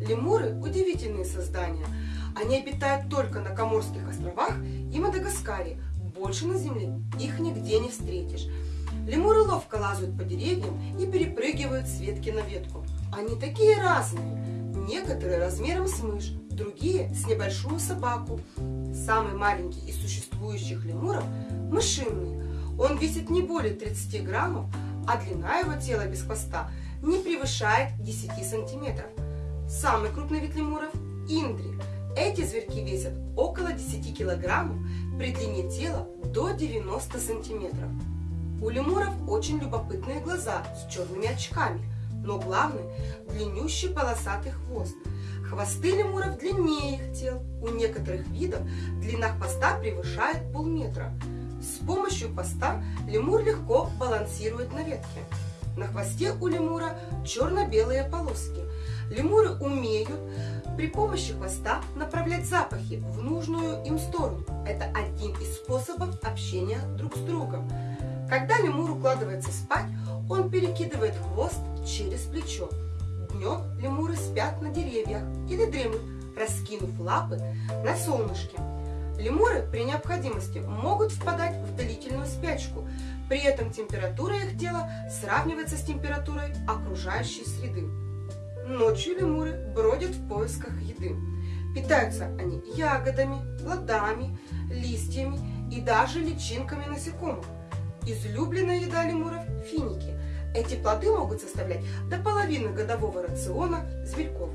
Лемуры – удивительные создания. Они обитают только на Коморских островах и Мадагаскаре. Больше на Земле их нигде не встретишь. Лемуры ловко лазают по деревьям и перепрыгивают с ветки на ветку. Они такие разные. Некоторые размером с мышь, другие с небольшую собаку. Самый маленький из существующих лемуров – мышиный. Он весит не более 30 граммов, а длина его тела без хвоста не превышает 10 сантиметров. Самый крупный вид лемуров – индри. Эти зверьки весят около 10 килограммов, при длине тела до 90 сантиметров. У лемуров очень любопытные глаза с черными очками, но главный – длиннющий полосатый хвост. Хвосты лемуров длиннее их тел. У некоторых видов длина хвоста превышает полметра. С помощью хвоста лемур легко балансирует на ветке. На хвосте у лемура черно-белые полоски. Лемуры умеют при помощи хвоста направлять запахи в нужную им сторону. Это один из способов общения друг с другом. Когда лемур укладывается спать, он перекидывает хвост через плечо. Днем лемуры спят на деревьях или дремлют, раскинув лапы на солнышке. Лемуры при необходимости могут впадать в длительную спячку, при этом температура их тела сравнивается с температурой окружающей среды. Ночью лемуры бродят в поисках еды. Питаются они ягодами, плодами, листьями и даже личинками насекомых. Излюбленная еда лемуров – финики. Эти плоды могут составлять до половины годового рациона зверьков.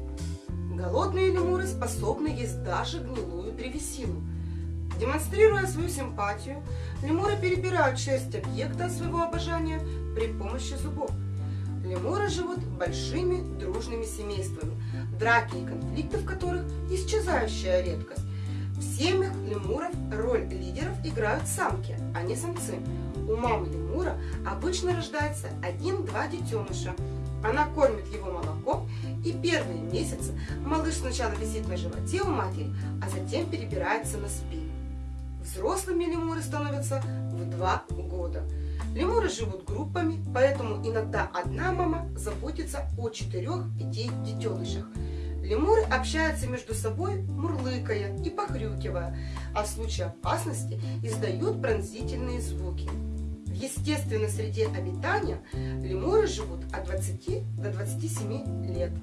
Голодные лемуры способны есть даже гнилую древесину – Демонстрируя свою симпатию, лемуры перебирают часть объекта своего обожания при помощи зубов. Лемуры живут большими дружными семействами, драки и конфликты в которых исчезающая редкость. В семьях лемуров роль лидеров играют самки, а не самцы. У мамы лемура обычно рождается один-два детеныша. Она кормит его молоком, и первые месяцы малыш сначала висит на животе у матери, а затем перебирается на спину. Взрослыми лемуры становятся в два года. Лемуры живут группами, поэтому иногда одна мама заботится о четырех-пяти детенышах. Лемуры общаются между собой, мурлыкая и похрюкивая, а в случае опасности издают пронзительные звуки. В естественной среде обитания лемуры живут от 20 до 27 лет.